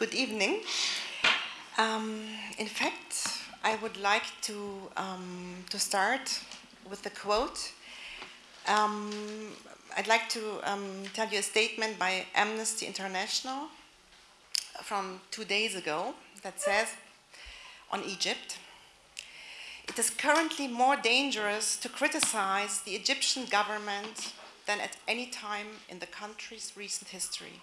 Good evening. Um, in fact, I would like to, um, to start with a quote. Um, I'd like to um, tell you a statement by Amnesty International from two days ago that says on Egypt, it is currently more dangerous to criticize the Egyptian government than at any time in the country's recent history.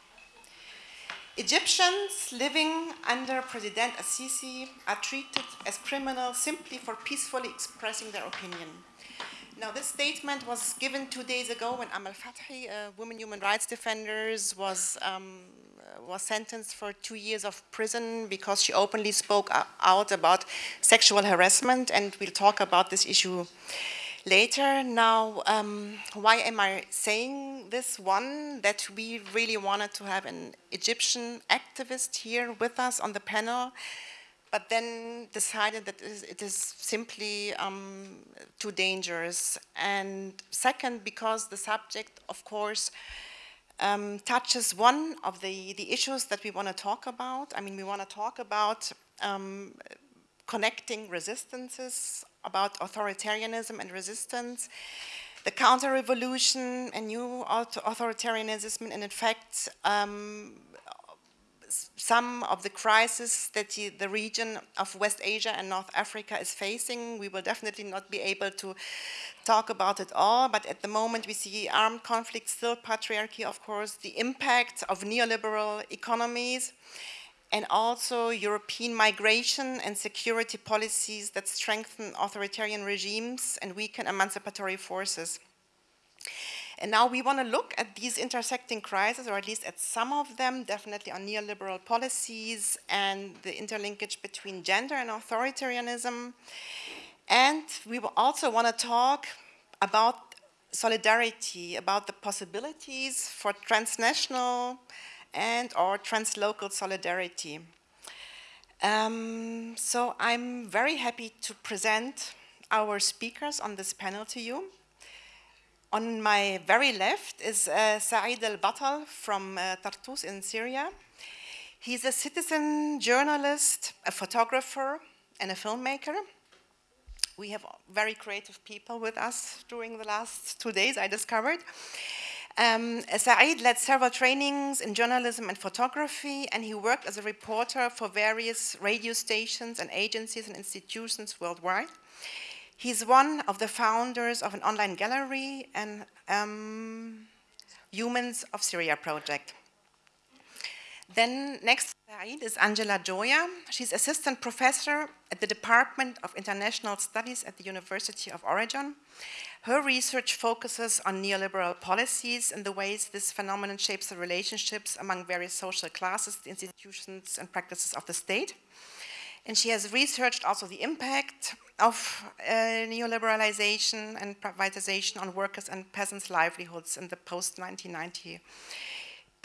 Egyptians living under President al-Sisi are treated as criminals simply for peacefully expressing their opinion. Now, this statement was given two days ago when Amal Fathi, a women human rights defender, was, um, was sentenced for two years of prison because she openly spoke out about sexual harassment, and we'll talk about this issue later. Now, um, why am I saying this? One, that we really wanted to have an Egyptian activist here with us on the panel, but then decided that it is simply um, too dangerous. And second, because the subject, of course, um, touches one of the, the issues that we want to talk about. I mean, we want to talk about um, connecting resistances about authoritarianism and resistance, the counter-revolution and new authoritarianism, and in fact, um, some of the crises that the, the, region of West Asia and North Africa is facing. We will definitely not be able to talk about it all, but at the moment we see armed conflict, still patriarchy, of course, the impact of neoliberal economies, and also European migration and security policies that strengthen authoritarian regimes and weaken emancipatory forces. And now we want to look at these intersecting crises, or at least at some of them, definitely on neoliberal policies and the interlinkage between gender and authoritarianism. And we also want to talk about solidarity, about the possibilities for transnational and or translocal solidarity. Um, so I'm very happy to present our speakers on this panel to you. On my very left is uh, Saeed al-Batal from uh, Tartus in Syria. He's a citizen journalist, a photographer, and a filmmaker. We have very creative people with us during the last two days, I discovered. Um, Saeed led several trainings in journalism and photography, and he worked as a reporter for various radio stations and agencies and institutions worldwide. He's one of the founders of an online gallery and um, Humans of Syria project. Then next is Angela Joya. She's assistant professor at the Department of International Studies at the University of Oregon. Her research focuses on neoliberal policies and the ways this phenomenon shapes the relationships among various social classes, institutions and practices of the state. And she has researched also the impact of uh, neoliberalization and privatization on workers and peasants' livelihoods in the post-1990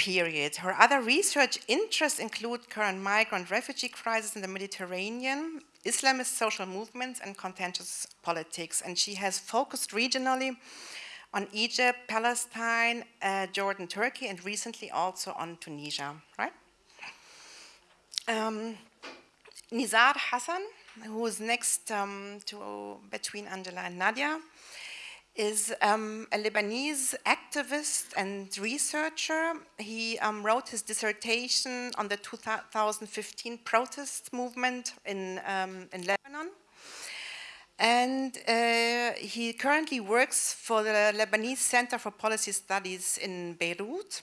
period. Her other research interests include current migrant refugee crisis in the Mediterranean, Islamist social movements and contentious politics. And she has focused regionally on Egypt, Palestine, uh, Jordan, Turkey, and recently also on Tunisia, right? Um, Nizar Hassan, who is next um, to between Angela and Nadia, is um, a Lebanese activist and researcher. He um, wrote his dissertation on the 2015 protest movement in, um, in Lebanon. And uh, he currently works for the Lebanese Center for Policy Studies in Beirut.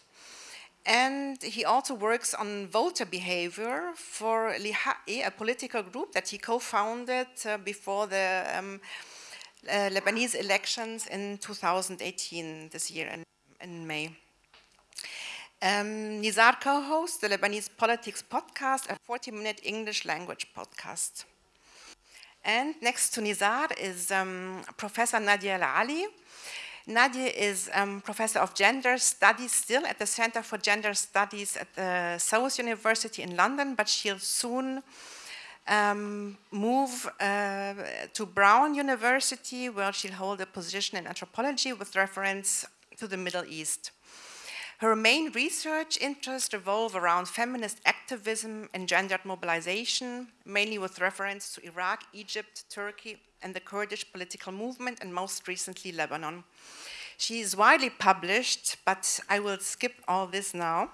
And he also works on voter behavior for LiHaqqi, a political group that he co-founded uh, before the um, uh, Lebanese elections in 2018, this year in, in May. Um, Nizar co-hosts the Lebanese Politics podcast, a 40-minute English language podcast. And next to Nizar is um, Professor Nadia Al Ali. Nadia is um, Professor of Gender Studies still at the Center for Gender Studies at the SOAS University in London, but she'll soon um, move uh, to Brown University, where she'll hold a position in anthropology with reference to the Middle East. Her main research interests revolve around feminist activism and gendered mobilization, mainly with reference to Iraq, Egypt, Turkey, and the Kurdish political movement, and most recently Lebanon. She is widely published, but I will skip all this now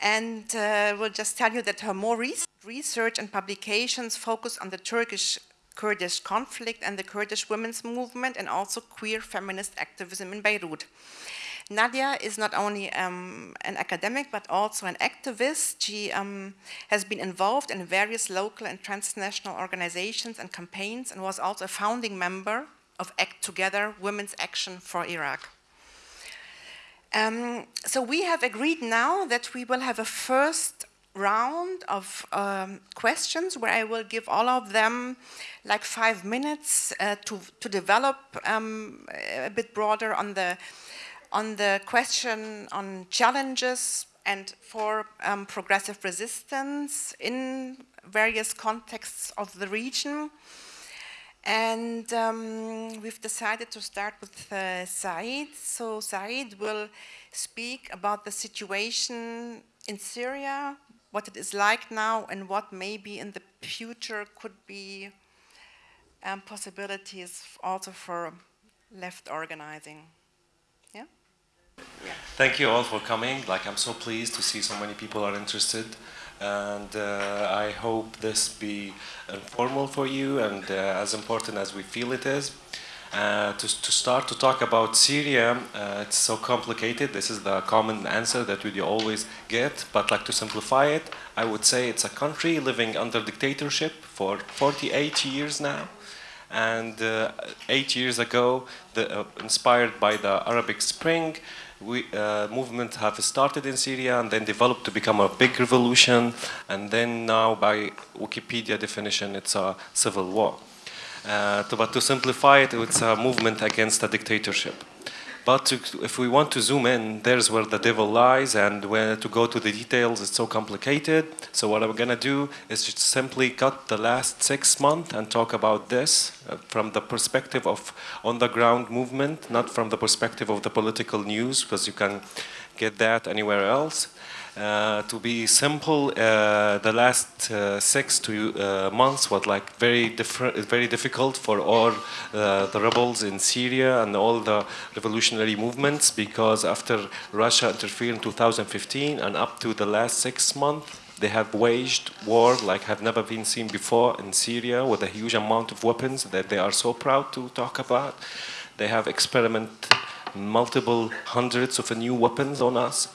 and uh, will just tell you that her more recent research and publications focus on the Turkish Kurdish conflict and the Kurdish women's movement and also queer feminist activism in Beirut. Nadia is not only um, an academic but also an activist. She um, has been involved in various local and transnational organizations and campaigns and was also a founding member of ACT Together, Women's Action for Iraq. Um, so we have agreed now that we will have a first round of um, questions where I will give all of them like five minutes uh, to, to develop um, a bit broader on the, on the question on challenges and for um, progressive resistance in various contexts of the region. And um, we've decided to start with uh, Saeed. So Saeed will speak about the situation in Syria, what it is like now, and what maybe in the future could be um, possibilities also for left organizing. Yeah? yeah? Thank you all for coming. Like, I'm so pleased to see so many people are interested and uh, I hope this be informal for you and uh, as important as we feel it is. Uh, to, to, start to talk about Syria, uh, it's so complicated. This is the common answer that we always get, but like to simplify it, I would say it's a country living under dictatorship for 48 years now. And uh, eight years ago, the, uh, inspired by the Arabic Spring, we, uh, movement have started in Syria and then developed to become a big revolution and then now by Wikipedia definition it's a civil war. Uh, to, but to simplify it, it's a movement against a dictatorship. But to, if we want to zoom in, there's where the devil lies, and where to go to the details, it's so complicated. So what I'm gonna do is just simply cut the last six months and talk about this uh, from the perspective of on-the-ground movement, not from the perspective of the political news, because you can get that anywhere else. Uh, to be simple, uh, the last uh, six to uh, months was like very different, very difficult for all uh, the rebels in Syria and all the revolutionary movements because after Russia interfered in 2015 and up to the last six months, they have waged war like have never been seen before in Syria with a huge amount of weapons that they are so proud to talk about. They have experimented multiple hundreds of new weapons on us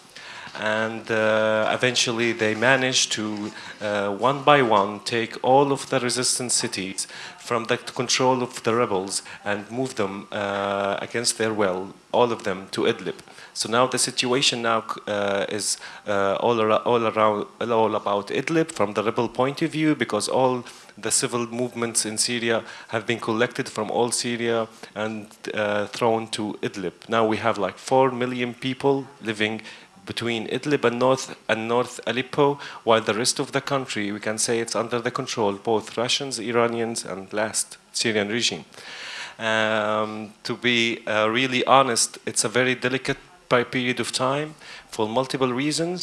and uh, eventually they managed to uh, one by one take all of the resistant cities from the control of the rebels and move them uh, against their will, all of them to Idlib. So now the situation now uh, is uh, all, ar all around all about Idlib from the rebel point of view because all the civil movements in Syria have been collected from all Syria and uh, thrown to Idlib. Now we have like 4 million people living between Idlib and North, and North Aleppo, while the rest of the country, we can say it's under the control, both Russians, Iranians, and last Syrian regime. Um, to be uh, really honest, it's a very delicate period of time for multiple reasons.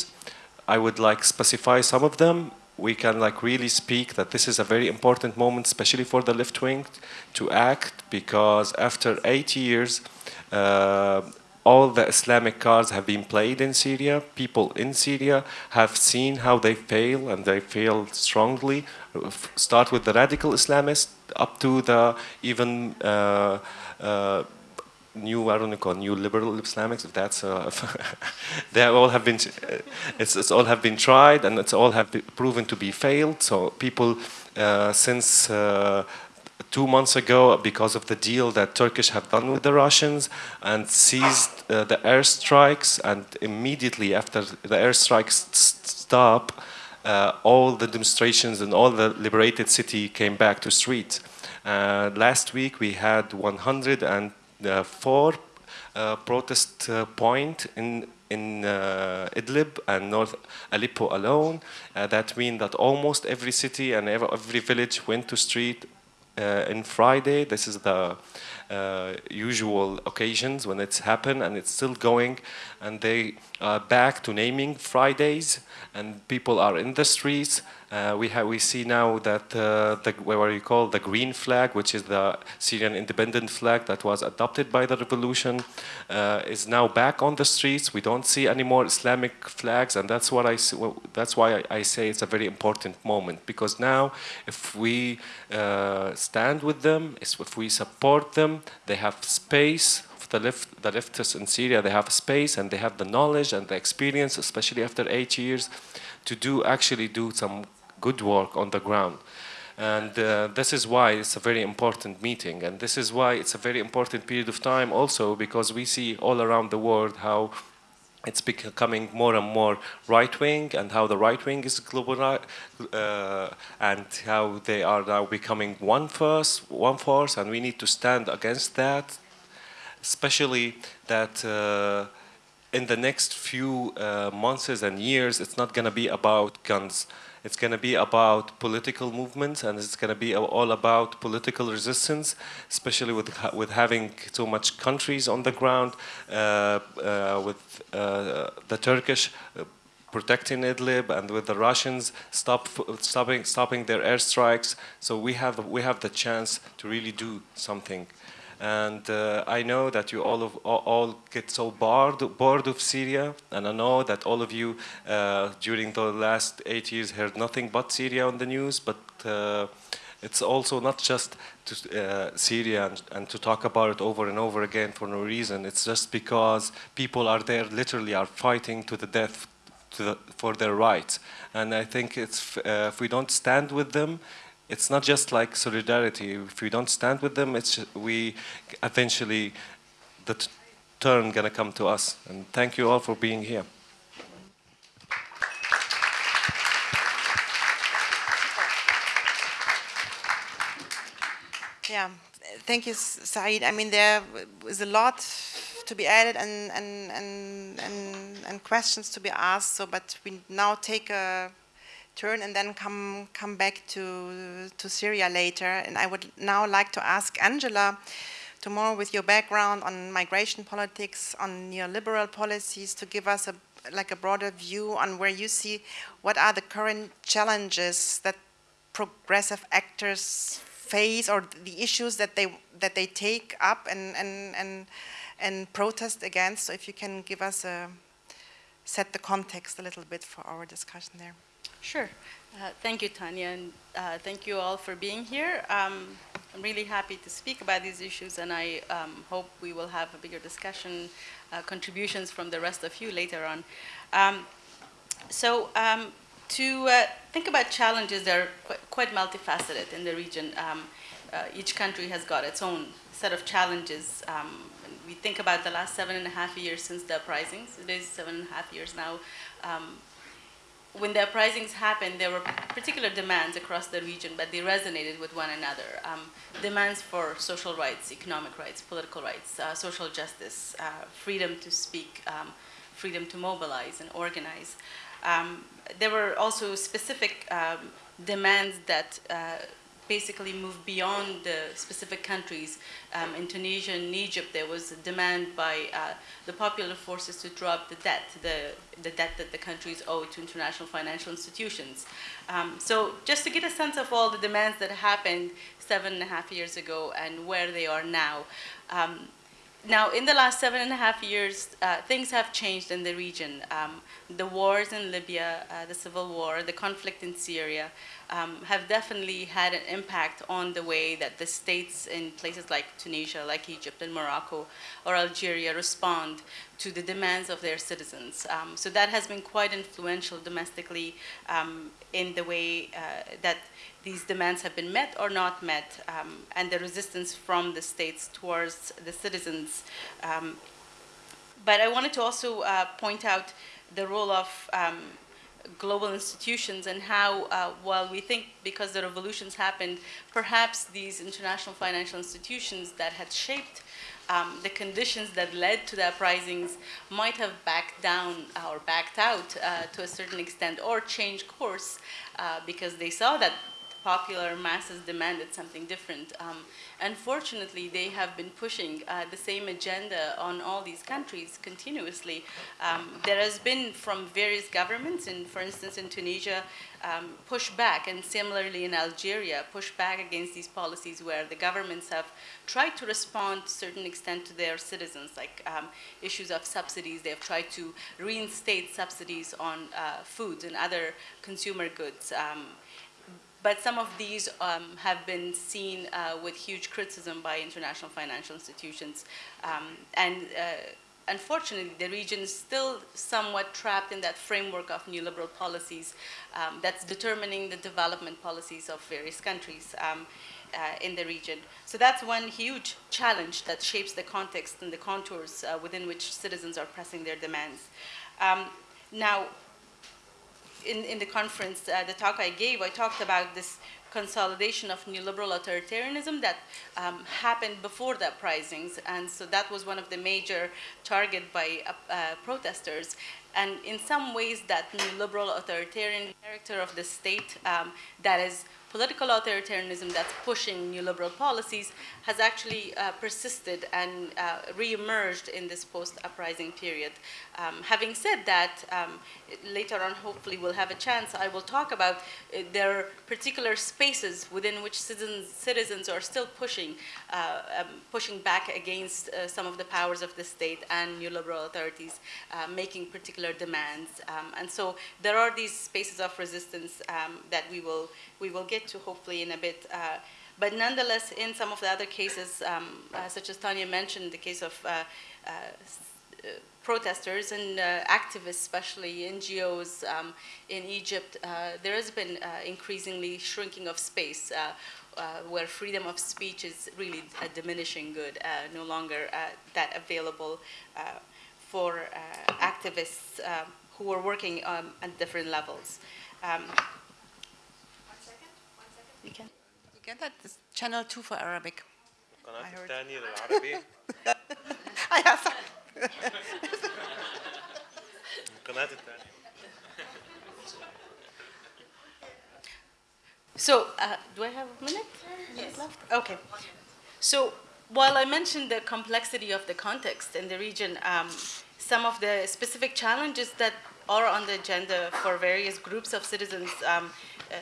I would like specify some of them. We can like really speak that this is a very important moment, especially for the left wing, to act because after eight years, uh, all the Islamic cards have been played in Syria. People in Syria have seen how they fail, and they fail strongly. Start with the radical Islamists up to the even uh, uh, new, I don't know, new liberal Islamics. If that's, uh, they all have been, it's, it's, all have been tried, and it's all have proven to be failed. So people uh, since uh, two months ago because of the deal that Turkish have done with the Russians and seized uh, the airstrikes and immediately after the airstrikes stop uh, all the demonstrations and all the liberated city came back to street. Uh, last week we had 104 uh, protest uh, point in in uh, Idlib and North Aleppo alone. Uh, that means that almost every city and every, every village went to street in Friday. This is the uh, usual occasions when it's happened and it's still going and they are back to naming Fridays and people are in the streets uh, we have we see now that uh, the what you call the green flag, which is the Syrian independent flag that was adopted by the revolution, uh, is now back on the streets. We don't see any more Islamic flags, and that's what I well, that's why I, I, say it's a very important moment because now, if we uh, stand with them, if we support them, they have space the, left, the leftists in Syria, they have space and they have the knowledge and the experience, especially after eight years, to do actually do some good work on the ground. And uh, this is why it's a very important meeting. And this is why it's a very important period of time also because we see all around the world how it's becoming more and more right-wing and how the right wing is global uh, and how they are now becoming one force, one force and we need to stand against that, especially that uh, in the next few uh, months and years, it's not going to be about guns. It's going to be about political movements and it's going to be all about political resistance, especially with, with having so much countries on the ground, uh, with the Turkish protecting Idlib and with the Russians stop, stopping, stopping their airstrikes. So we have, we have the chance to really do something. And uh, I know that you all, of, all get so bored, bored of Syria, and I know that all of you uh, during the last eight years heard nothing but Syria on the news, but uh, it's also not just to uh, Syria and, and, to talk about it over and over again for no reason. It's just because people are there literally are fighting to the death to the, for their rights. And I think it's, uh, if we don't stand with them, it's not just like solidarity. If we don't stand with them, it's we eventually the turn gonna come to us. And thank you all for being here. Yeah, thank you, Saeed. I mean, there is a lot to be added and and and and, and questions to be asked. So, but we now take a turn and then come come back to to Syria later. And I would now like to ask Angela tomorrow with your background on migration politics, on neoliberal policies, to give us a like a broader view on where you see what are the current challenges that progressive actors face or the issues that they that they take up and and and and protest against. So if you can give us a set the context a little bit for our discussion there. Sure. Uh, thank you, Tanya, and uh, thank you all for being here. Um, I'm really happy to speak about these issues, and I um, hope we will have a bigger discussion, uh, contributions from the rest of you later on. Um, so um, to uh, think about challenges, they're quite, quite multifaceted in the region. Um, uh, each country has got its own set of challenges. Um, we think about the last seven and a half years since the uprisings. It is seven and a half years now when the uprisings happened, there were particular demands across the region, but they resonated with one another. Um, demands for social rights, economic rights, political rights, uh, social justice, uh, freedom to speak, um, freedom to mobilize and organize. Um, there were also specific um, demands that uh, basically moved beyond the specific countries. Um, in Tunisia and Egypt, there was a demand by uh, the popular forces to drop the debt, the, the debt that the countries owe to international financial institutions. Um, so just to get a sense of all the demands that happened seven and a half years ago and where they are now. Um, now, in the last seven and a half years, uh, things have changed in the region. Um, the wars in Libya, uh, the civil war, the conflict in Syria, um, have definitely had an impact on the way that the states in places like Tunisia, like Egypt and Morocco or Algeria respond to the demands of their citizens. Um, so that has been quite influential domestically um, in the way uh, that these demands have been met or not met um, and the resistance from the states towards the citizens. Um, but I wanted to also uh, point out the role of um, global institutions and how, uh, while we think because the revolutions happened, perhaps these international financial institutions that had shaped um, the conditions that led to the uprisings might have backed down or backed out uh, to a certain extent or changed course uh, because they saw that popular masses demanded something different. Um, unfortunately, they have been pushing uh, the same agenda on all these countries continuously. Um, there has been from various governments, and for instance in Tunisia, um, push back, and similarly in Algeria, push back against these policies where the governments have tried to respond to a certain extent to their citizens, like um, issues of subsidies. They have tried to reinstate subsidies on uh, foods and other consumer goods. Um, but some of these um, have been seen uh, with huge criticism by international financial institutions. Um, and uh, unfortunately, the region is still somewhat trapped in that framework of neoliberal policies um, that's determining the development policies of various countries um, uh, in the region. So that's one huge challenge that shapes the context and the contours uh, within which citizens are pressing their demands. Um, now, in, in the conference, uh, the talk I gave, I talked about this consolidation of neoliberal authoritarianism that um, happened before the uprisings. And so that was one of the major target by uh, uh, protesters. And in some ways, that neoliberal authoritarian character of the state um, that is political authoritarianism that's pushing neoliberal policies has actually uh, persisted and uh, re-emerged in this post-uprising period. Um, having said that, um, later on hopefully we'll have a chance, I will talk about uh, there are particular spaces within which citizens, citizens are still pushing, uh, um, pushing back against uh, some of the powers of the state and neoliberal authorities uh, making particular demands. Um, and so there are these spaces of resistance um, that we will, we will get to hopefully in a bit. Uh, but nonetheless, in some of the other cases, um, uh, such as Tanya mentioned, the case of uh, uh, protesters and activists, especially NGOs um, in Egypt, there has been increasingly shrinking of space. Uh, where freedom of speech is really a diminishing good, uh, no longer uh, that available for activists who are working um, at different levels. Um, you can. You get that? This channel 2 for Arabic. القناة الثانية للعربي yeah, sorry. القناة الثانية So, uh, do I have a minute yes. left? Okay. So, while I mentioned the complexity of the context in the region, um, some of the specific challenges that are on the agenda for various groups of citizens um, uh,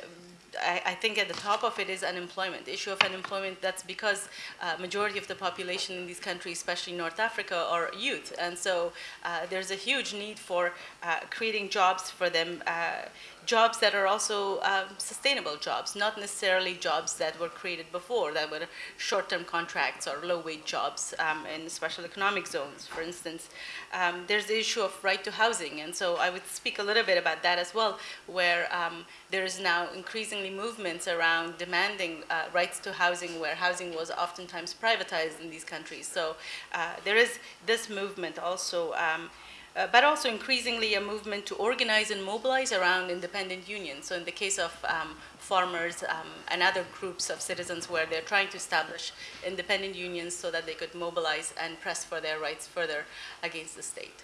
I, I, think at the top of it is unemployment. The issue of unemployment, that's because uh, majority of the population in these countries, especially North Africa, are youth. And so uh, there's a huge need for uh, creating jobs for them uh, jobs that are also um, sustainable jobs, not necessarily jobs that were created before, that were short-term contracts or low-wage jobs um, in special economic zones, for instance. Um, there's the issue of right to housing, and so I would speak a little bit about that as well, where um, there is now increasingly movements around demanding uh, rights to housing, where housing was oftentimes privatized in these countries. So uh, there is this movement also um, uh, but also increasingly a movement to organize and mobilize around independent unions. So in the case of um, farmers um, and other groups of citizens where they're trying to establish independent unions so that they could mobilize and press for their rights further against the state.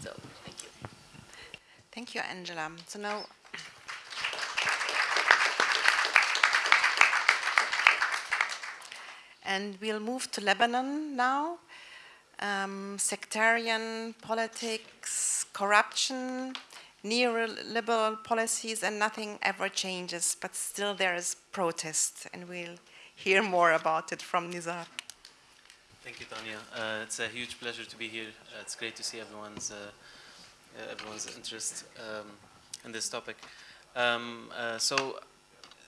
So thank you. Thank you, Angela. So now And we'll move to Lebanon now um, sectarian politics, corruption, neoliberal policies, and nothing ever changes, but still there is protest, and we'll hear more about it from Nizar. Thank you, Tanya. Uh, it's a huge pleasure to be here. Uh, it's great to see everyone's uh, uh everyone's interest um, in this topic. Um, uh, so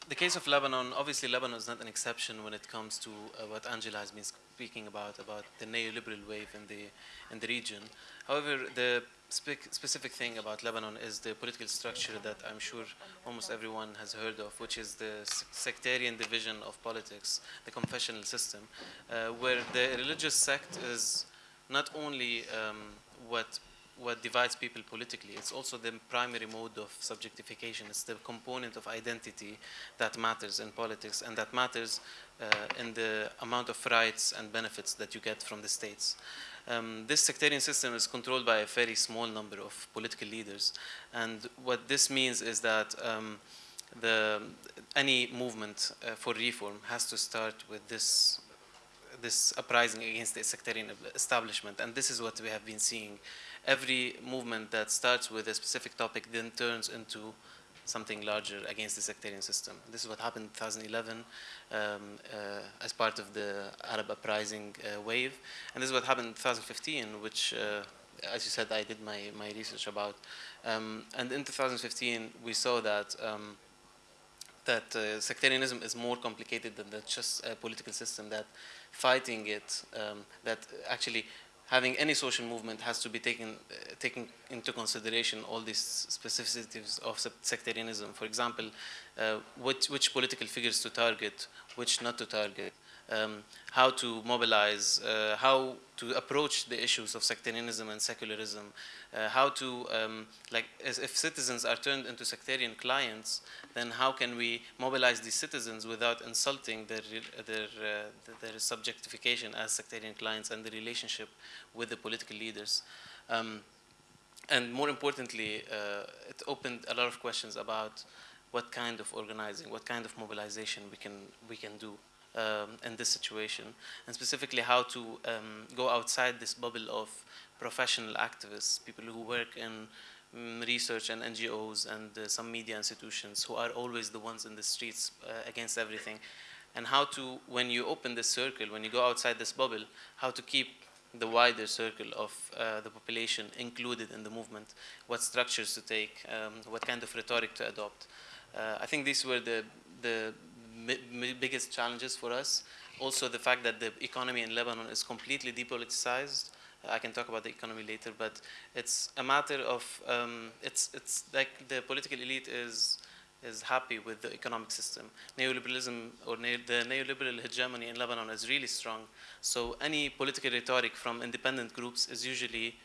the case of Lebanon, obviously Lebanon is not an exception when it comes to uh, what Angela has been speaking about, about the neoliberal wave in the, in the region. However, the spe specific thing about Lebanon is the political structure that I'm sure almost everyone has heard of, which is the sectarian division of politics, the confessional system, uh, where the religious sect is not only um, what what divides people politically. It's also the primary mode of subjectification. It's the component of identity that matters in politics and that matters uh, in the amount of rights and benefits that you get from the states. Um, this sectarian system is controlled by a very small number of political leaders. And what this means is that um, the, any movement uh, for reform has to start with this this uprising against the sectarian establishment, and this is what we have been seeing. Every movement that starts with a specific topic then turns into something larger against the sectarian system. This is what happened in 2011 um, uh, as part of the Arab uprising uh, wave, and this is what happened in 2015, which, uh, as you said, I did my, my research about. Um, and in 2015, we saw that um, that uh, sectarianism is more complicated than just a political system, that fighting it, um, that actually having any social movement has to be taken, uh, into consideration all these specificities of sectarianism. For example, uh, which, which political figures to target, which not to target, um, how to mobilize, uh, how to approach the issues of sectarianism and secularism, uh, how to, um, like, if citizens are turned into sectarian clients, then how can we mobilize these citizens without insulting their, their, uh, their subjectification as sectarian clients and the relationship with the political leaders. Um, and more importantly, uh, it opened a lot of questions about what kind of organizing, what kind of mobilization we can, we can do um, in this situation, and specifically how to um, go outside this bubble of professional activists, people who work in um, research and NGOs and uh, some media institutions who are always the ones in the streets uh, against everything, and how to, when you open this circle, when you go outside this bubble, how to keep the wider circle of uh, the population included in the movement, what structures to take, um, what kind of rhetoric to adopt. Uh, I think these were the, the biggest challenges for us. Also the fact that the economy in Lebanon is completely depoliticized. Uh, I can talk about the economy later, but it's a matter of, um, it's, it's like the political elite is, is happy with the economic system. Neoliberalism or ne the neoliberal hegemony in Lebanon is really strong. So any political rhetoric from independent groups is usually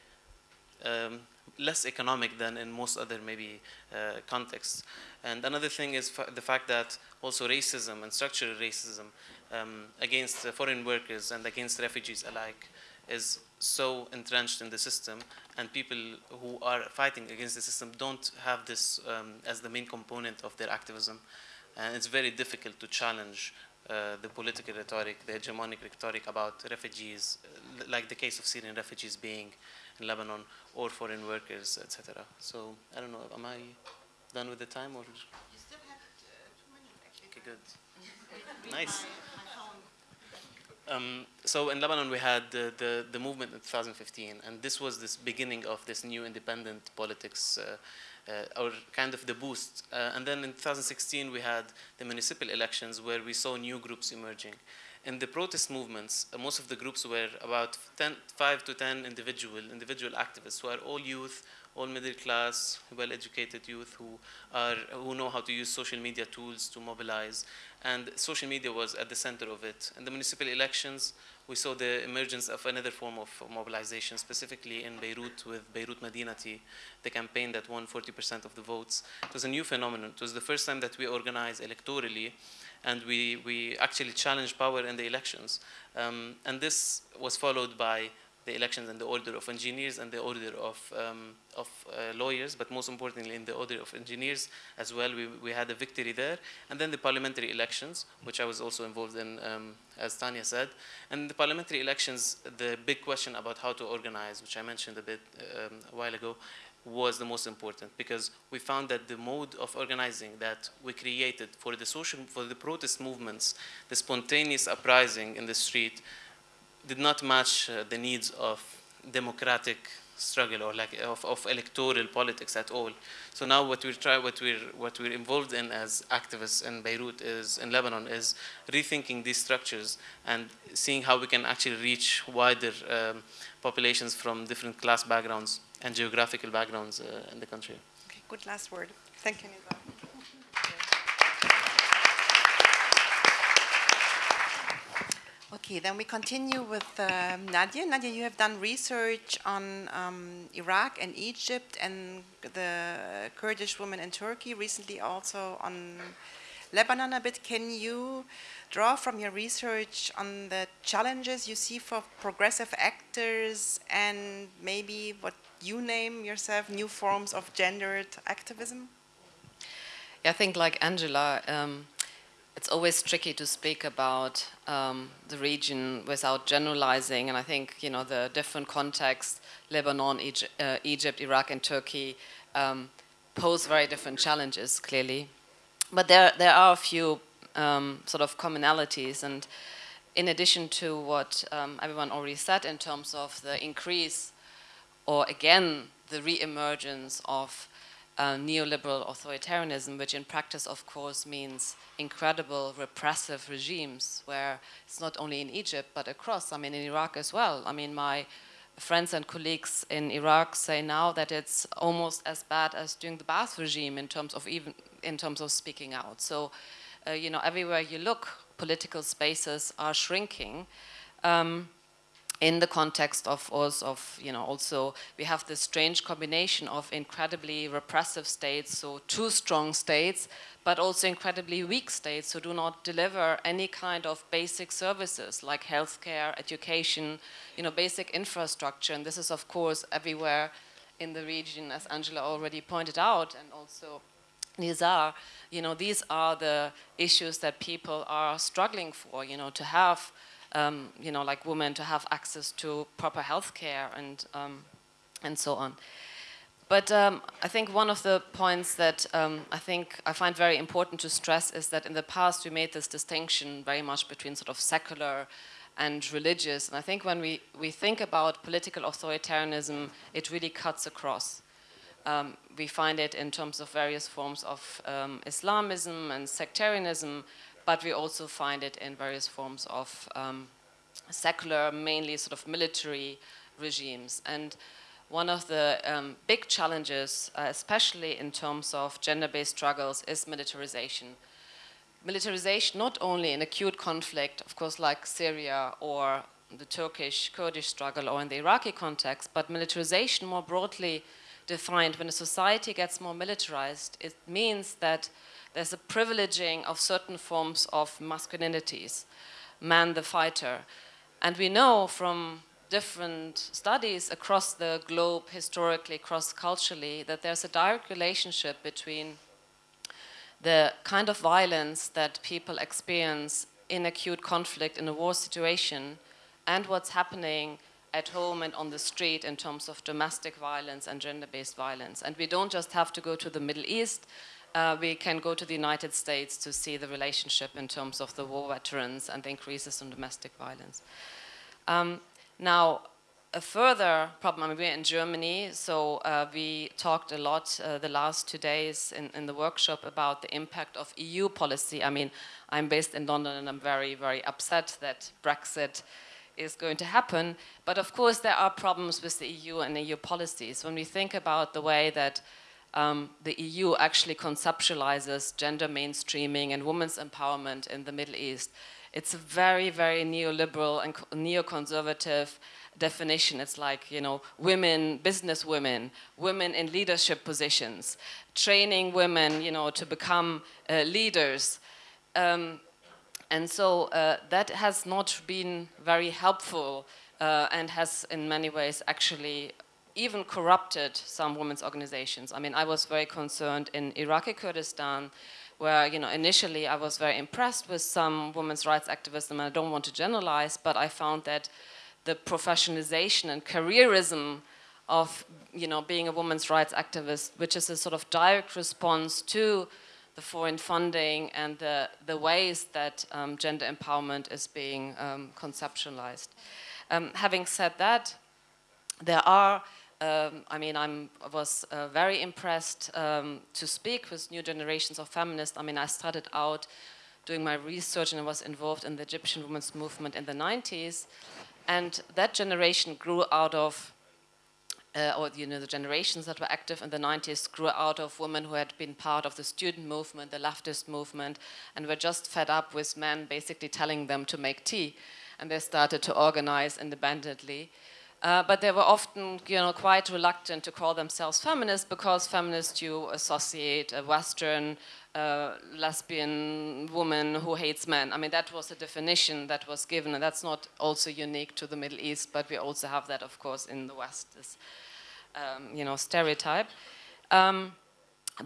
um, less economic than in most other maybe uh, contexts. And another thing is fa the fact that also racism and structural racism um, against uh, foreign workers and against refugees alike is so entrenched in the system and people who are fighting against the system don't have this um, as the main component of their activism. And it's very difficult to challenge uh, the political rhetoric, the hegemonic rhetoric about refugees, uh, like the case of Syrian refugees being in Lebanon, or foreign workers, etc. So I don't know, am I done with the time or? You still have uh, two minutes actually. Okay, good. nice. Um, so in Lebanon we had the, the, the, movement in 2015 and this was this beginning of this new independent politics uh, uh, or kind of the boost. Uh, and then in 2016 we had the municipal elections where we saw new groups emerging. In the protest movements, uh, most of the groups were about 10, 5 to 10 individual, individual activists who are all youth, all middle class, well-educated youth who, are, who know how to use social media tools to mobilize. And social media was at the center of it. In the municipal elections, we saw the emergence of another form of mobilization, specifically in Beirut with Beirut Madinati, the campaign that won 40% of the votes. It was a new phenomenon. It was the first time that we organized electorally and we, we actually challenged power in the elections. Um, and this was followed by the elections in the order of engineers and the order of, um, of uh, lawyers, but most importantly in the order of engineers as well. We, we had a victory there. And then the parliamentary elections, which I was also involved in, um, as Tanya said. And the parliamentary elections, the big question about how to organize, which I mentioned a bit um, a while ago, was the most important because we found that the mode of organizing that we created for the social, for the protest movements, the spontaneous uprising in the street, did not match uh, the needs of democratic struggle or like of, of electoral politics at all. So now what we're try, what we're what we're involved in as activists in Beirut is in Lebanon is rethinking these structures and seeing how we can actually reach wider um, populations from different class backgrounds and geographical backgrounds uh, in the country. Okay, good last word. Thank you. Okay, then we continue with um, Nadia. Nadia, you have done research on um, Iraq and Egypt and the Kurdish women in Turkey, recently also on Lebanon a bit. Can you draw from your research on the challenges you see for progressive actors and maybe what you name yourself new forms of gendered activism? I think like Angela, um, it's always tricky to speak about um, the region without generalizing, and I think you know the different contexts, Lebanon, Egypt, uh, Egypt Iraq, and Turkey, um, pose very different challenges. Clearly, but there there are a few um, sort of commonalities, and in addition to what um, everyone already said in terms of the increase, or again the re-emergence of uh, neoliberal authoritarianism, which in practice, of course, means incredible repressive regimes, where it's not only in Egypt but across. I mean, in Iraq as well. I mean, my friends and colleagues in Iraq say now that it's almost as bad as during the Ba'ath regime in terms of even in terms of speaking out. So, uh, you know, everywhere you look, political spaces are shrinking. Um, in the context of us of you know also we have this strange combination of incredibly repressive states so two strong states but also incredibly weak states who do not deliver any kind of basic services like healthcare education you know basic infrastructure. And this is of course everywhere in the region as angela already pointed out and also Nizar, you know these are the issues that people are struggling for you know to have um, you know, like women to have access to proper health care and, um, and so on. But um, I think one of the points that um, I think I find very important to stress is that in the past we made this distinction very much between sort of secular and religious. And I think when we, we think about political authoritarianism, it really cuts across. Um, we find it in terms of various forms of um, Islamism and sectarianism, but we also find it in various forms of um, secular, mainly sort of military regimes. And one of the um, big challenges, uh, especially in terms of gender-based struggles, is militarization. Militarization not only in acute conflict, of course, like Syria or the Turkish-Kurdish struggle or in the Iraqi context, but militarization more broadly defined, when a society gets more militarized, it means that there's a privileging of certain forms of masculinities, man the fighter. And we know from different studies across the globe, historically, cross-culturally, that there's a direct relationship between the kind of violence that people experience in acute conflict in a war situation and what's happening at home and on the street in terms of domestic violence and gender-based violence. And we don't just have to go to the Middle East, uh, we can go to the United States to see the relationship in terms of the war veterans and the increases in domestic violence. Um, now, a further problem, I mean, we're in Germany, so uh, we talked a lot uh, the last two days in, in, the workshop about the impact of EU policy. I mean, I'm based in London and I'm very, very upset that Brexit is going to happen. But of course, there are problems with the EU and EU policies. When we think about the way that um, the EU actually conceptualizes gender mainstreaming and women's empowerment in the Middle East. It's a very, very neoliberal and neoconservative definition. It's like, you know, women, business women, women in leadership positions, training women, you know, to become uh, leaders. Um, and so uh, that has not been very helpful uh, and has in many ways actually even corrupted some women's organizations. I mean, I was very concerned in Iraqi Kurdistan, where, you know, initially I was very impressed with some women's rights activism, and I don't want to generalize, but I found that the professionalization and careerism of, you know, being a women's rights activist, which is a sort of direct response to the foreign funding and the, the ways that um, gender empowerment is being um, conceptualized. Um, having said that, there are um, I mean, I was uh, very impressed um, to speak with new generations of feminists. I mean, I started out doing my research and I was involved in the Egyptian women's movement in the 90s. And that generation grew out of, uh, or you know, the generations that were active in the 90s grew out of women who had been part of the student movement, the leftist movement, and were just fed up with men basically telling them to make tea. And they started to organize independently. Uh, but they were often, you know, quite reluctant to call themselves feminists because feminists you associate a Western uh, lesbian woman who hates men. I mean, that was a definition that was given, and that's not also unique to the Middle East, but we also have that, of course, in the West, this, um, you know, stereotype. Um,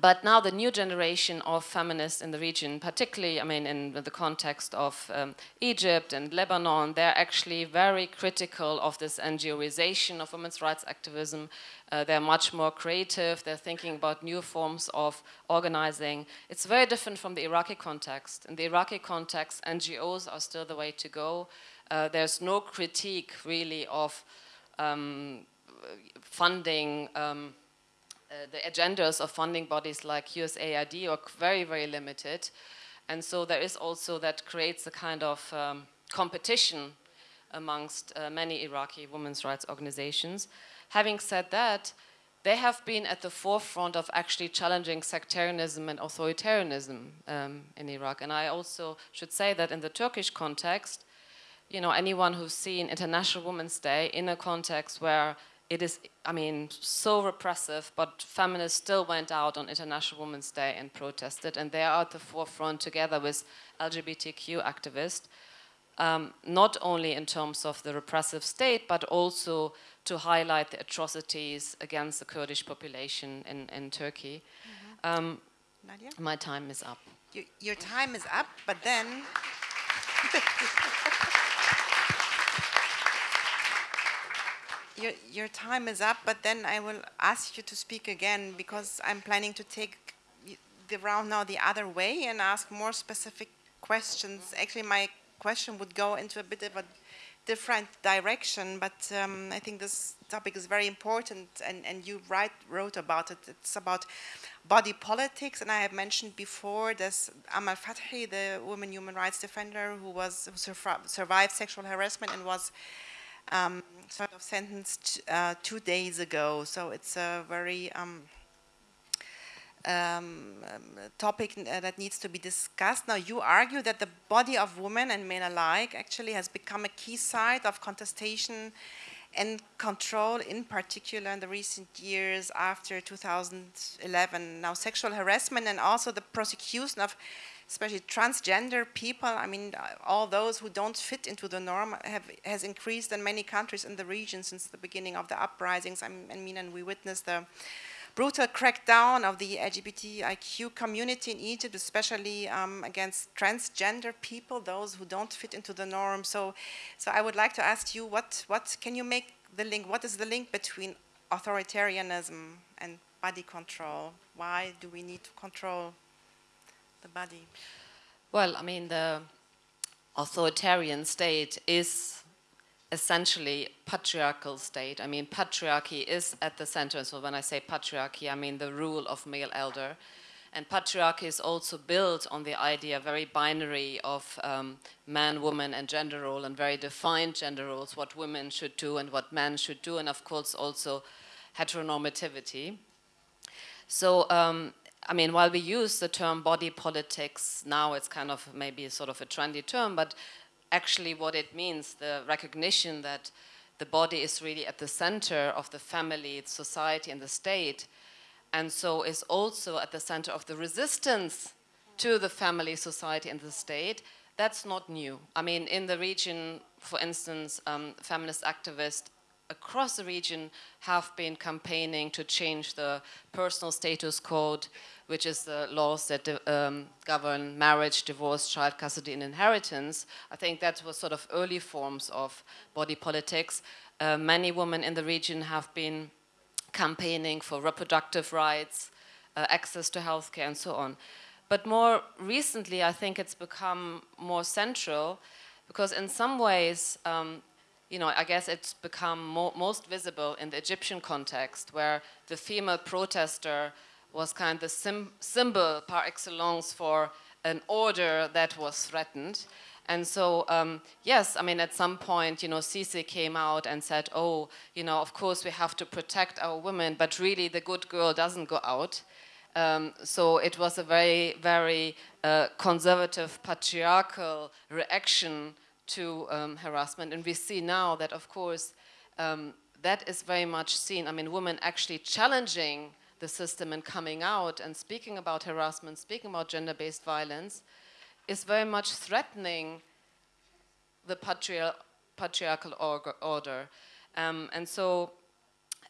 but now the new generation of feminists in the region, particularly, I mean, in the context of um, Egypt and Lebanon, they're actually very critical of this NGOization of women's rights activism. Uh, they're much more creative. They're thinking about new forms of organizing. It's very different from the Iraqi context. In the Iraqi context, NGOs are still the way to go. Uh, there's no critique, really, of um, funding um, uh, the agendas of funding bodies like USAID are very, very limited. And so there is also that creates a kind of um, competition amongst uh, many Iraqi women's rights organizations. Having said that, they have been at the forefront of actually challenging sectarianism and authoritarianism um, in Iraq. And I also should say that in the Turkish context, you know, anyone who's seen International Women's Day in a context where it is, I mean, so repressive, but feminists still went out on International Women's Day and protested, and they are at the forefront together with LGBTQ activists, um, not only in terms of the repressive state, but also to highlight the atrocities against the Kurdish population in, in Turkey. Mm -hmm. um, Nadia? My time is up. Your, your time is up, but then... your, your time is up, but then I will ask you to speak again because I'm planning to take the round now the other way and ask more specific questions. Actually, my question would go into a bit of a different direction, but um, I think this topic is very important and, and you write, wrote about it. It's about body politics, and I have mentioned before this Amal Fathi, the woman human rights defender who was who survived sexual harassment and was um, sort of sentenced uh, two days ago. So it's a very um, um, topic uh, that needs to be discussed. Now, you argue that the body of women and men alike actually has become a key site of contestation and control, in particular in the recent years after 2011. Now, sexual harassment and also the prosecution of especially transgender people, I mean, all those who don't fit into the norm have, has increased in many countries in the region since the beginning of the uprisings. I mean, and we witnessed the brutal crackdown of the LGBTIQ community in Egypt, especially um, against transgender people, those who don't fit into the norm. So, so I would like to ask you, what, what can you make the link, what is the link between authoritarianism and body control? Why do we need to control the body? Well, I mean, the authoritarian state is essentially patriarchal state. I mean, patriarchy is at the center. So when I say patriarchy, I mean the rule of male elder. And patriarchy is also built on the idea, very binary, of um, man, woman, and gender role, and very defined gender roles, what women should do and what men should do, and of course also heteronormativity. So um, I mean, while we use the term body politics now, it's kind of maybe sort of a trendy term, but actually what it means, the recognition that the body is really at the center of the family, society, and the state, and so is also at the center of the resistance to the family, society, and the state, that's not new. I mean, in the region, for instance, um, feminist activists across the region have been campaigning to change the personal status code which is the laws that um, govern marriage, divorce, child custody, and inheritance. I think that was sort of early forms of body politics. Uh, many women in the region have been campaigning for reproductive rights, uh, access to healthcare, and so on. But more recently, I think it's become more central because in some ways, um, you know, I guess it's become mo most visible in the Egyptian context where the female protester was kind of the symbol par excellence for an order that was threatened. And so, um, yes, I mean, at some point, you know, Sisi came out and said, oh, you know, of course we have to protect our women, but really the good girl doesn't go out. Um, so it was a very, very uh, conservative, patriarchal reaction to um, harassment. And we see now that, of course, um, that is very much seen. I mean, women actually challenging the system and coming out and speaking about harassment, speaking about gender-based violence, is very much threatening the patriar patriarchal order. Um, and so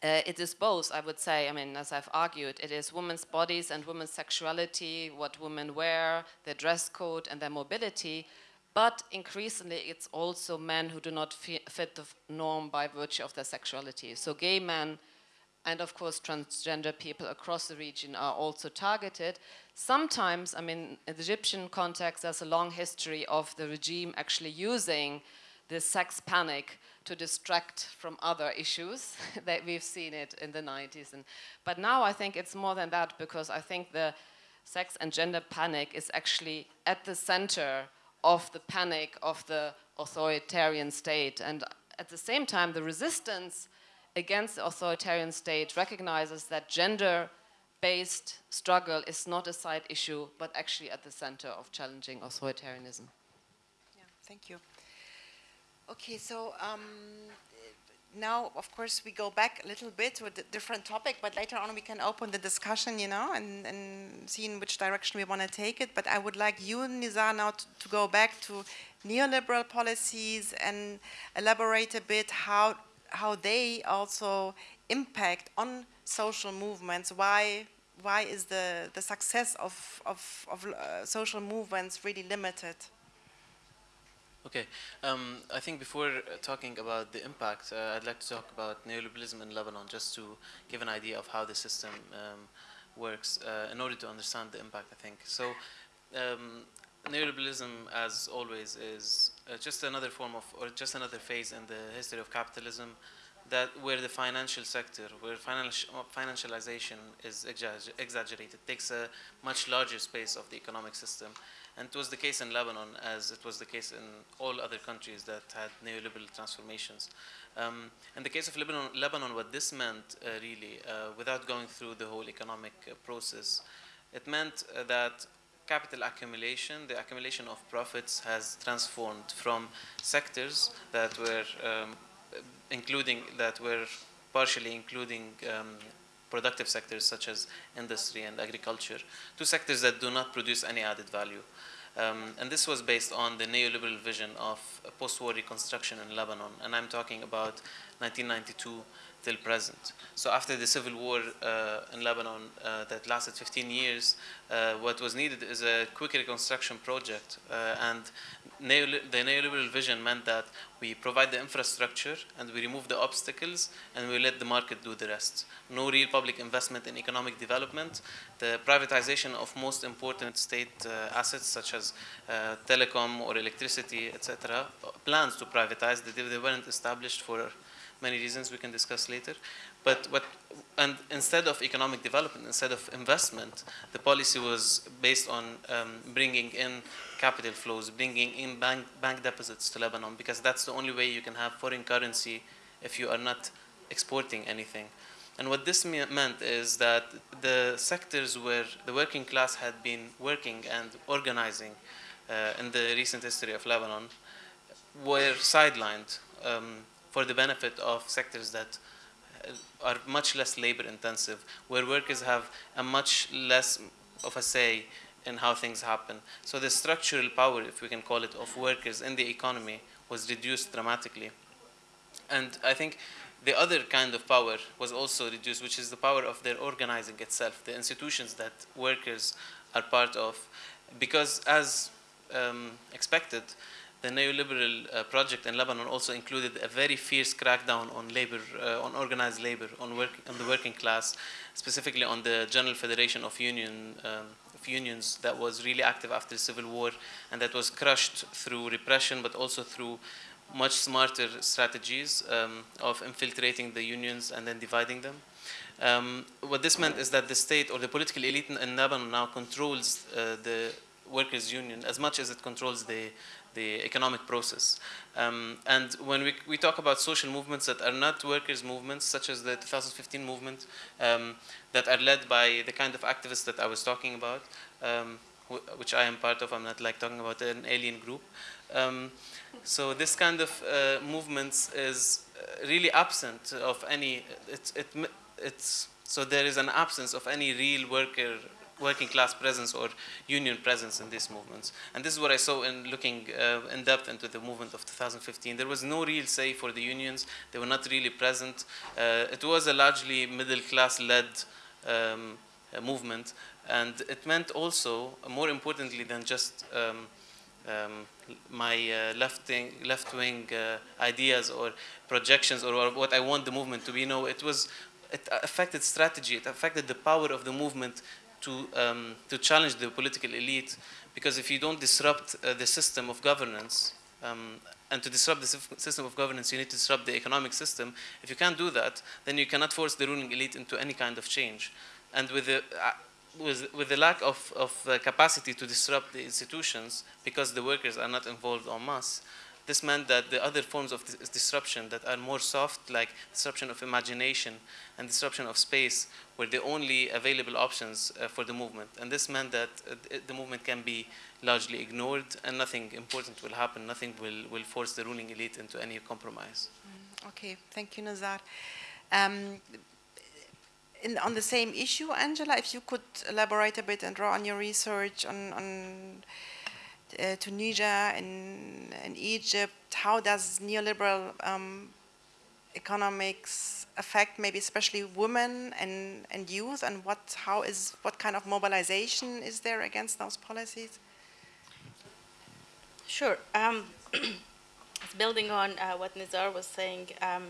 uh, it is both, I would say. I mean, as I've argued, it is women's bodies and women's sexuality, what women wear, their dress code, and their mobility. But increasingly, it's also men who do not fit the norm by virtue of their sexuality. So, gay men and, of course, transgender people across the region are also targeted. Sometimes, I mean, in the Egyptian context, there's a long history of the regime actually using the sex panic to distract from other issues that we've seen it in the 90s. And, but now I think it's more than that because I think the sex and gender panic is actually at the center of the panic of the authoritarian state. And at the same time, the resistance against the authoritarian state recognizes that gender based struggle is not a side issue, but actually at the center of challenging authoritarianism. Yeah, thank you. Okay, so um, now, of course, we go back a little bit to a different topic, but later on we can open the discussion, you know, and, and see in which direction we want to take it. But I would like you, Nizar, now to, to go back to neoliberal policies and elaborate a bit how how they also impact on social movements. Why why is the the success of of, of uh, social movements really limited? Okay, um, I think before talking about the impact, uh, I'd like to talk about neoliberalism in Lebanon, just to give an idea of how the system um, works, uh, in order to understand the impact. I think so. Um, neoliberalism, as always, is uh, just another form of, or just another phase in the history of capitalism, that where the financial sector, where financial financialization is exaggerated, takes a much larger space of the economic system and it was the case in Lebanon, as it was the case in all other countries that had neoliberal transformations. Um, in the case of Lebanon, Lebanon what this meant uh, really, uh, without going through the whole economic uh, process, it meant uh, that capital accumulation, the accumulation of profits has transformed from sectors that were um, including, that were partially including um, productive sectors such as industry and agriculture to sectors that do not produce any added value. Um, and this was based on the neoliberal vision of post-war reconstruction in Lebanon. And I'm talking about 1992 till present. So after the civil war uh, in Lebanon uh, that lasted 15 years, uh, what was needed is a quick reconstruction project. Uh, and the neoliberal vision meant that we provide the infrastructure and we remove the obstacles and we let the market do the rest. No real public investment in economic development. The privatization of most important state uh, assets such as uh, telecom or electricity, etc. Plans to privatize, they, they weren't established for many reasons we can discuss later. But what, and instead of economic development, instead of investment, the policy was based on um, bringing in capital flows, bringing in bank, bank deposits to Lebanon, because that's the only way you can have foreign currency if you are not exporting anything. And what this meant is that the sectors where the working class had been working and organizing uh, in the recent history of Lebanon were sidelined. Um, for the benefit of sectors that uh, are much less labor intensive, where workers have a much less of a say in how things happen. So the structural power, if we can call it, of workers in the economy was reduced dramatically. And I think the other kind of power was also reduced, which is the power of their organizing itself, the institutions that workers are part of. Because as um, expected, the neoliberal uh, project in Lebanon also included a very fierce crackdown on labor, uh, on organized labor, on, work, on the working class, specifically on the General Federation of, Union, um, of Unions that was really active after the Civil War and that was crushed through repression but also through much smarter strategies um, of infiltrating the unions and then dividing them. Um, what this meant is that the state or the political elite in Lebanon now controls uh, the workers' union as much as it controls the the economic process. Um, and when we, we talk about social movements that are not workers' movements, such as the 2015 movement, um, that are led by the kind of activists that I was talking about, um, wh which I am part of, I'm not like talking about an alien group. Um, so this kind of uh, movements is uh, really absent of any, it's, it, it's, so there is an absence of any real worker working class presence or union presence in these movements. And this is what I saw in looking uh, in depth into the movement of 2015. There was no real say for the unions. They were not really present. Uh, it was a largely middle class led um, movement. And it meant also, more importantly than just um, um, my uh, left-wing left -wing, uh, ideas or projections or, or, what I want the movement to be. No, it was it affected strategy. It affected the power of the movement to, um, to challenge the political elite. Because if you don't disrupt uh, the system of governance, um, and to disrupt the system of governance, you need to disrupt the economic system. If you can't do that, then you cannot force the ruling elite into any kind of change. And with the, uh, with, with the lack of, of uh, capacity to disrupt the institutions, because the workers are not involved en masse, this meant that the other forms of dis disruption that are more soft, like disruption of imagination and disruption of space, were the only available options uh, for the movement. And this meant that uh, the movement can be largely ignored and nothing important will happen, nothing will, will force the ruling elite into any compromise. Mm, okay, thank you, Nizar. Um, in, on the same issue, Angela, if you could elaborate a bit and draw on your research on, on uh, Tunisia and, and, Egypt, how does neoliberal um, economics affect maybe especially women and, and youth and what, how is, what kind of mobilization is there against those policies? Sure. Um, building on uh, what Nizar was saying, um,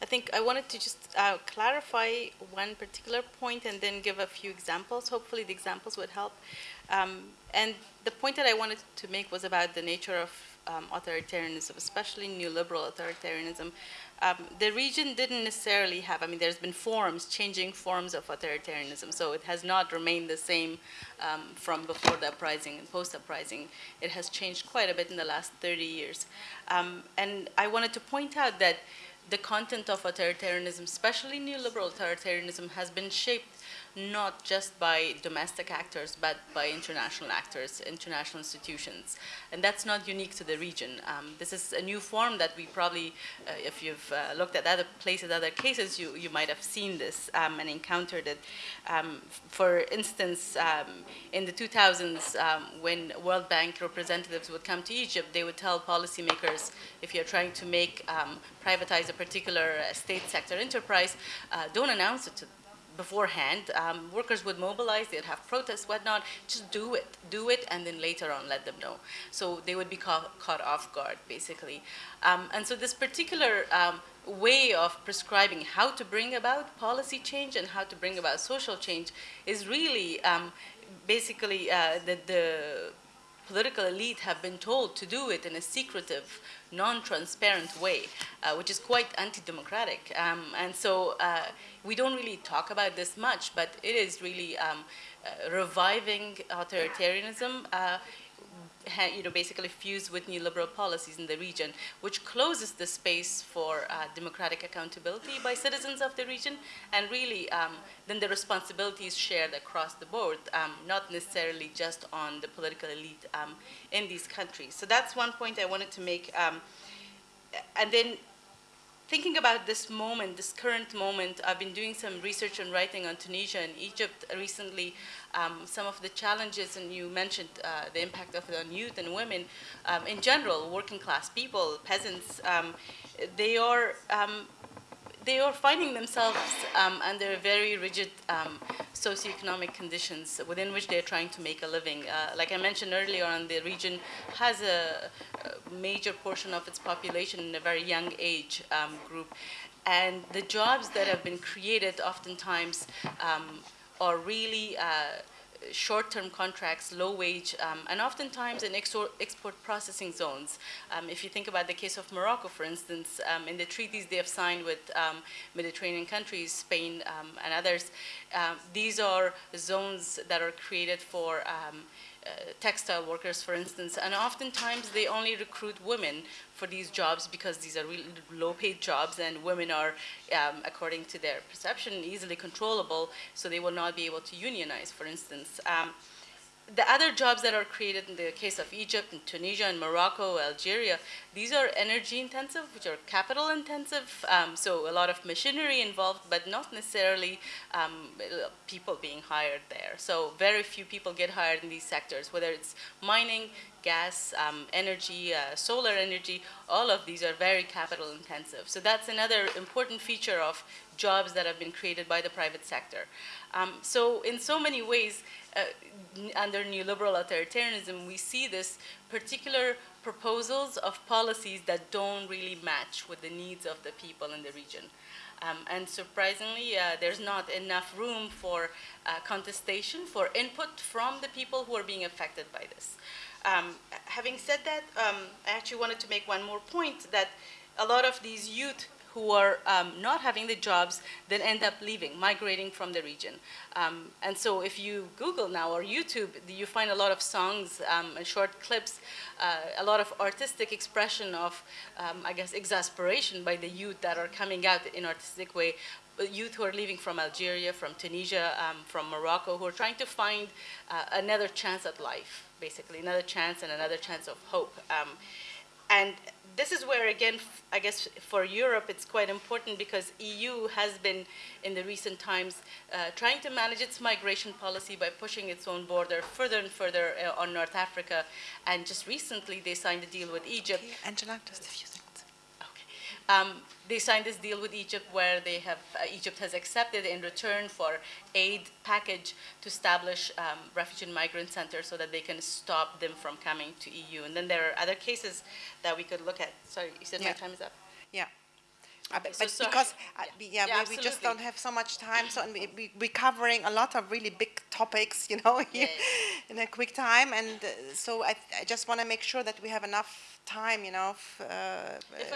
I think I wanted to just uh, clarify one particular point and then give a few examples. Hopefully the examples would help. Um, and the point that I wanted to make was about the nature of um, authoritarianism, especially neoliberal authoritarianism. Um, the region didn't necessarily have, I mean, there's been forms, changing forms of authoritarianism, so it has not remained the same um, from before the uprising and post-uprising. It has changed quite a bit in the last 30 years. Um, and I wanted to point out that the content of authoritarianism, especially neoliberal authoritarianism, has been shaped not just by domestic actors, but by international actors, international institutions. And that's not unique to the region. Um, this is a new form that we probably, uh, if you've uh, looked at other places, other cases, you, you might have seen this um, and encountered it. Um, for instance, um, in the 2000s, um, when World Bank representatives would come to Egypt, they would tell policymakers, if you're trying to make, um, privatize a particular uh, state sector enterprise, uh, don't announce it to beforehand. Um, workers would mobilize, they'd have protests, whatnot. Just do it, do it, and then later on let them know. So they would be caught, caught off guard, basically. Um, and so this particular um, way of prescribing how to bring about policy change and how to bring about social change is really um, basically uh, the political elite have been told to do it in a secretive, non-transparent way, uh, which is quite anti-democratic. Um, and so uh, we don't really talk about this much, but it is really um, uh, reviving authoritarianism uh, you know, basically fused with neoliberal policies in the region, which closes the space for uh, democratic accountability by citizens of the region, and really um, then the responsibility is shared across the board, um, not necessarily just on the political elite um, in these countries. So that's one point I wanted to make. Um, and then thinking about this moment, this current moment, I've been doing some research and writing on Tunisia and Egypt recently. Um, some of the challenges, and you mentioned uh, the impact of it on youth and women. Um, in general, working class people, peasants, um, they are um, they are finding themselves um, under very rigid um, socioeconomic conditions within which they're trying to make a living. Uh, like I mentioned earlier on, the region has a, a, major portion of its population in a very young age um, group. And the jobs that have been created oftentimes are really uh, short-term contracts, low wage, um, and oftentimes in export processing zones. Um, if you think about the case of Morocco, for instance, um, in the treaties they have signed with um, Mediterranean countries, Spain um, and others, um, these are zones that are created for textile workers, for instance, and oftentimes they only recruit women for these jobs because these are really low-paid jobs and women are, um, according to their perception, easily controllable, so they will not be able to unionize, for instance. Um, the other jobs that are created in the case of Egypt and Tunisia and Morocco, Algeria, these are energy intensive, which are capital intensive. Um, so a lot of machinery involved, but not necessarily um, people being hired there. So very few people get hired in these sectors, whether it's mining, gas, um, energy, uh, solar energy, all of these are very capital intensive. So that's another important feature of jobs that have been created by the private sector. Um, so in so many ways, under neoliberal authoritarianism, we see this particular proposals of policies that don't really match with the needs of the people in the region. Um, and surprisingly, uh, there's not enough room for uh, contestation, for input from the people who are being affected by this. Um, having said that, um, I actually wanted to make one more point that a lot of these youth who are um, not having the jobs then end up leaving, migrating from the region. Um, and so if you Google now or YouTube, you find a lot of songs um, and short clips, uh, a lot of artistic expression of, um, I guess, exasperation by the youth that are coming out in artistic way youth who are leaving from Algeria, from Tunisia, um, from Morocco, who are trying to find uh, another chance at life, basically, another chance and another chance of hope. Um, and this is where, again, I guess for Europe, it's quite important because EU has been, in the recent times, uh, trying to manage its migration policy by pushing its own border further and further uh, on North Africa. And just recently, they signed a deal with Egypt. Okay, Angela, just a few um, they signed this deal with Egypt where they have, uh, Egypt has accepted in return for aid package to establish um, refugee and migrant centers so that they can stop them from coming to EU. And then there are other cases that we could look at. Sorry, you said yeah. my time is up. Yeah. Uh, but, but so because uh, yeah, yeah we, we, just don't have so much time, so and we, we, are covering a lot of really big topics, you know, yeah, in a quick time, and uh, so I, I just want to make sure that we have enough time, you know, uh,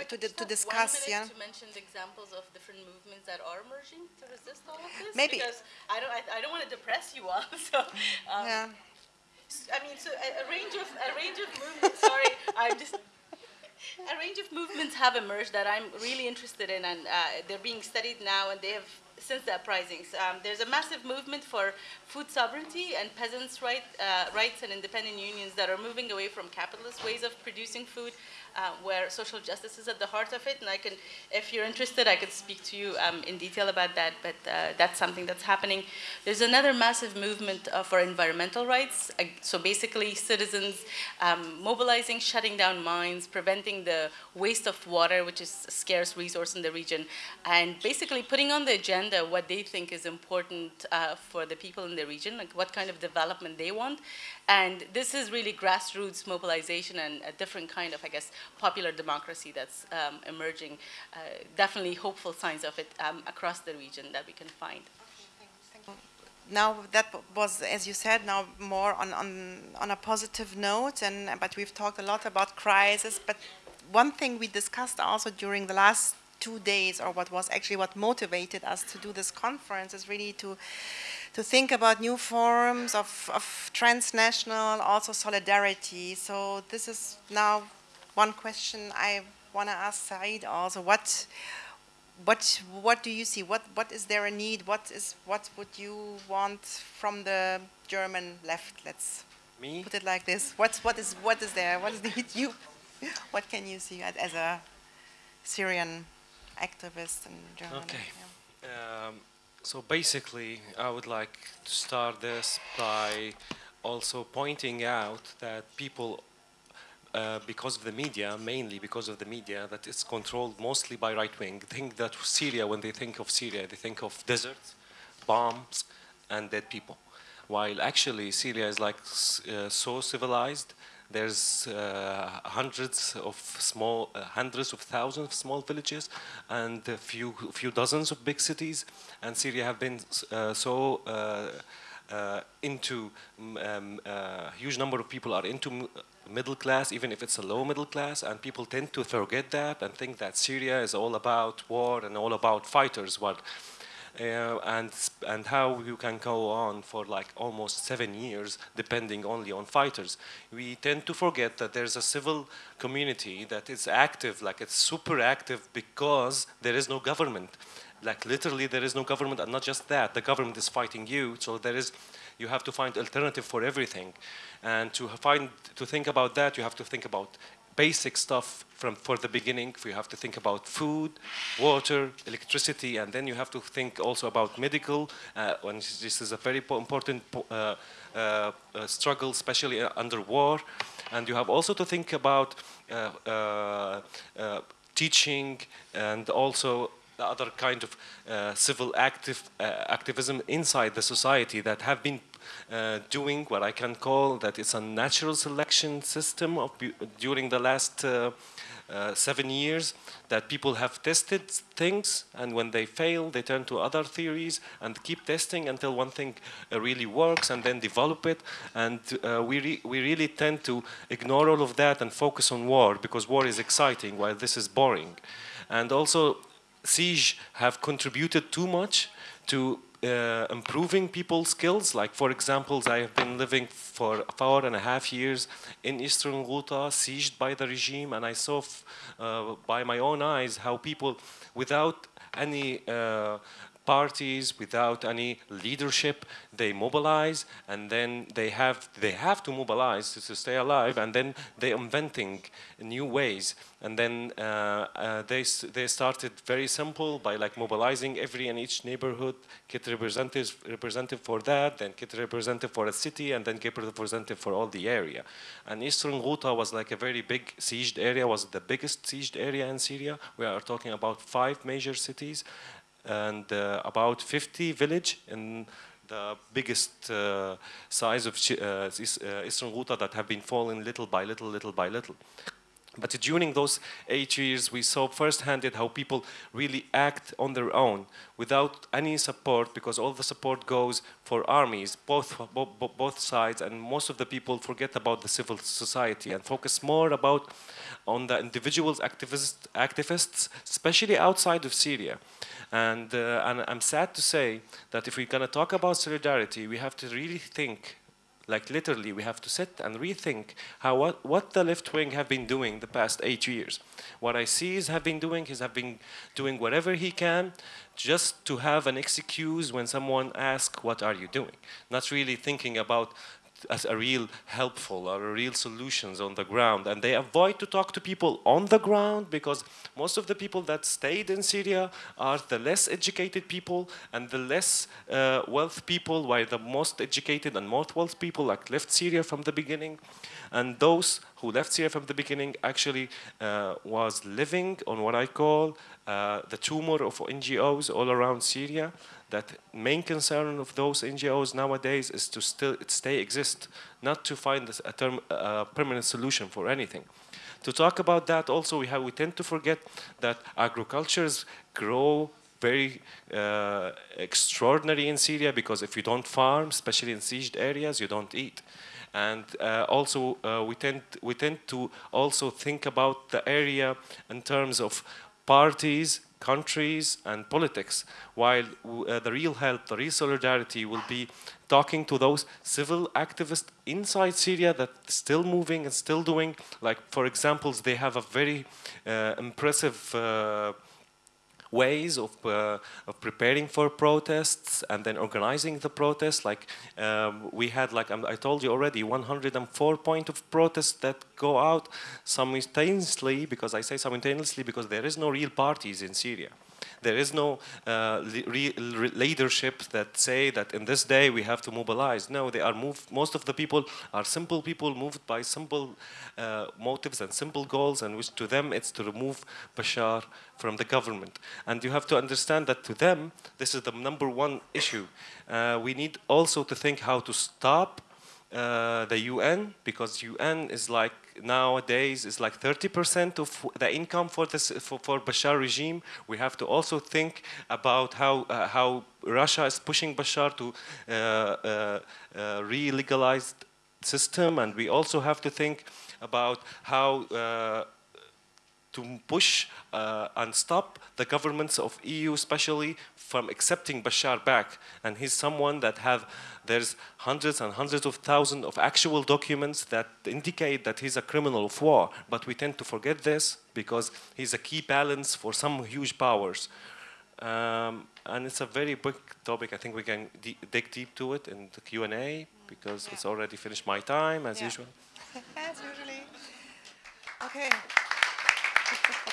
to, to discuss. yeah. To mention the examples of different movements that are emerging to resist all of this. Maybe because I don't, I, I don't want to depress you all. So um, yeah. I mean, so a, a, range of a range of movements. sorry, I'm just. A range of movements have emerged that I'm really interested in, and uh, they're being studied now, and they have since the uprisings. Um, there's a massive movement for food sovereignty and peasants' right, uh, rights and independent unions that are moving away from capitalist ways of producing food uh, where social justice is at the heart of it. And I can, if you're interested, I could speak to you um, in detail about that, but uh, that's something that's happening. There's another massive movement uh, for environmental rights. Uh, so basically citizens um, mobilizing, shutting down mines, preventing the waste of water, which is a scarce resource in the region, and basically putting on the agenda what they think is important uh, for the people in the region, like what kind of development they want. And this is really grassroots mobilization and a different kind of, I guess, popular democracy that's um, emerging. Uh, definitely hopeful signs of it um, across the region that we can find. Now that was, as you said, now more on, on, on a positive note, and but we've talked a lot about crisis. But one thing we discussed also during the last two days, or what was actually what motivated us to do this conference, is really to to think about new forms of, of transnational also solidarity. So this is now one question I want to ask Saeed also. What, what, what do you see? What, what is there a need? What is, what would you want from the German left? Let's Me? put it like this. What's, what is, what is there? What is the you? What can you see as a Syrian activist in Germany? Okay. Yeah. Um, so basically, I would like to start this by also pointing out that people uh, because of the media, mainly because of the media, that it's controlled mostly by right wing. Think that Syria, when they think of Syria, they think of deserts, bombs, and dead people. While actually Syria is like uh, so civilized, there's uh, hundreds of small, uh, hundreds of thousands of small villages, and a few, few dozens of big cities. And Syria have been uh, so uh, into um, huge number of people are into middle class, even if it's a low middle class, and people tend to forget that and think that Syria is all about war and all about fighters. What, uh, and and how you can go on for like almost seven years, depending only on fighters. We tend to forget that there's a civil community that is active, like it's super active, because there is no government. Like literally, there is no government, and not just that, the government is fighting you. So there is you have to find alternative for everything. And to find, to think about that, you have to think about basic stuff from for the beginning. You have to think about food, water, electricity, and then you have to think also about medical. Uh, when this is a very important uh, uh, uh, struggle, especially uh, under war. And you have also to think about uh, teaching and also other kind of uh, civil active, uh, activism inside the society that have been uh, doing what I can call that it's a natural selection system of during the last uh, uh, seven years that people have tested things and when they fail they turn to other theories and keep testing until one thing uh, really works and then develop it. And we, re we really tend to ignore all of that and focus on war because war is exciting while this is boring. And also siege have contributed too much to uh, improving people's skills. Like, for example, I have been living for four and a half years in Eastern Ghouta, sieged by the regime, and I saw uh, by my own eyes how people, without any uh, parties, without any leadership. They mobilize, and then they have they have to mobilize to, to stay alive, and then they're inventing new ways. And then uh, uh, they they started very simple by like mobilizing every and each neighborhood, get representatives representative for that, then get representative for a city, and then get representative for all the area. And Eastern Ghouta was like a very big sieged area, was the biggest sieged area in Syria. We are talking about five major cities and uh, about 50 village in the biggest uh, size of uh, Eastern Ghouta that have been falling little by little, little by little. But during those eight years, we saw firsthand how people really act on their own without any support because all the support goes for armies, both, both, both sides, and most of the people forget about the civil society and focus more about on the individuals, activists, activists especially outside of Syria. And, uh, and I'm sad to say that if we're going to talk about solidarity, we have to really think like literally we have to sit and rethink how what, what the left wing have been doing the past eight years. What i see is have been doing is have been doing whatever he can just to have an excuse when someone asks what are you doing? Not really thinking about as a real helpful or a real solutions on the ground. And they avoid to talk to people on the ground because most of the people that stayed in Syria are the less educated people and the less uh, wealth people while the most educated and most wealth people like left Syria from the beginning. And those who left Syria from the beginning actually uh, was living on what I call uh, the tumor of NGOs all around Syria that main concern of those NGOs nowadays is to still stay exist, not to find a term, permanent solution for anything. To talk about that also, we, have, we tend to forget that agricultures grow very uh, extraordinary in Syria because if you don't farm, especially in sieged areas, you don't eat. And uh, also, uh, we, tend, we tend to also think about the area in terms of parties countries and politics, while uh, the real help, the real solidarity will be talking to those civil activists inside Syria that still moving and still doing, like for examples, they have a very uh, impressive uh, ways of, uh, of preparing for protests and then organizing the protests. Like um, we had, like um, I told you already, 104 point of protests that go out simultaneously, because I say simultaneously because there is no real parties in Syria. There is no uh, leadership that say that in this day we have to mobilize. No, they are moved. Most of the people are simple people moved by simple uh, motives and simple goals, and which to them it's to remove Bashar from the government. And you have to understand that to them this is the number one issue. Uh, we need also to think how to stop uh, the UN because UN is like nowadays is like 30% of the income for this for, for Bashar regime. We have to also think about how uh, how Russia is pushing Bashar to uh, uh, uh re-legalize system, and we also have to think about how uh, to push uh, and stop the governments of EU especially from accepting Bashar back. And he's someone that have, there's hundreds and hundreds of thousands of actual documents that indicate that he's a criminal of war. But we tend to forget this because he's a key balance for some huge powers. Um, and it's a very big topic. I think we can dig deep to it in the Q and A because Yeah. it's already finished my time as Yeah. usual. As usually. Okay.